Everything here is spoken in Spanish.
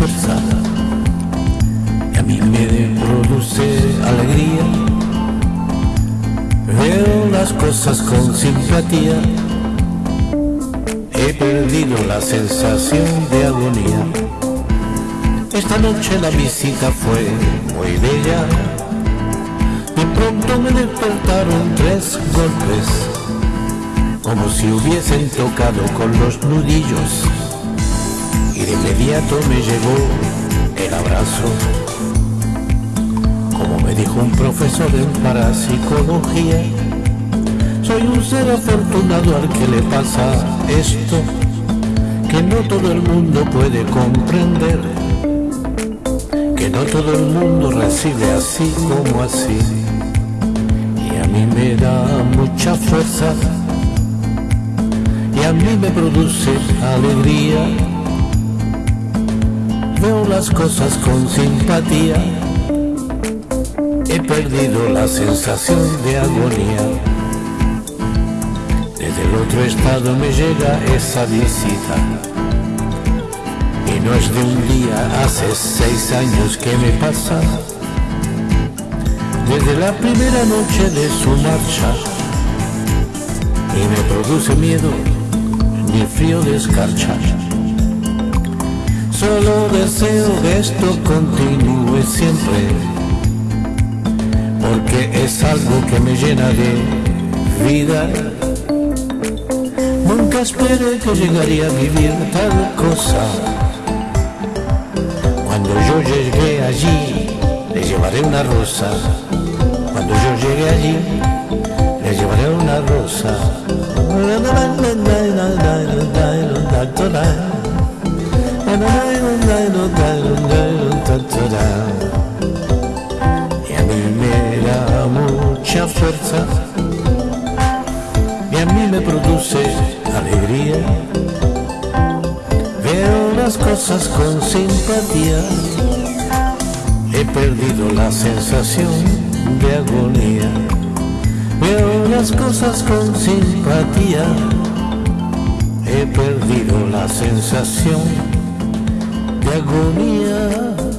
forzada que a mí me produce alegría. Veo las cosas con simpatía. He perdido la sensación de agonía. Esta noche la visita fue muy bella. De pronto me despertaron tres golpes, como si hubiesen tocado con los nudillos y de inmediato me llegó el abrazo. Como me dijo un profesor en parapsicología, soy un ser afortunado al que le pasa esto, que no todo el mundo puede comprender, que no todo el mundo recibe así como así. Y a mí me da mucha fuerza, y a mí me produce alegría. Veo las cosas con simpatía, he perdido la sensación de agonía del otro estado me llega esa visita. Y no es de un día, hace seis años que me pasa. Desde la primera noche de su marcha. Y me produce miedo, ni frío de escarcha. Solo deseo que esto continúe siempre. Porque es algo que me llena de vida Nunca esperé que llegaría a vivir tal cosa. Cuando yo llegué allí, le llevaré una rosa. Cuando yo llegué allí, le llevaré una rosa. Y a mí me da mucha fuerza y a mí me produce alegría. Veo las cosas con simpatía. He perdido la sensación de agonía. Veo las cosas con simpatía. He perdido la sensación de agonía.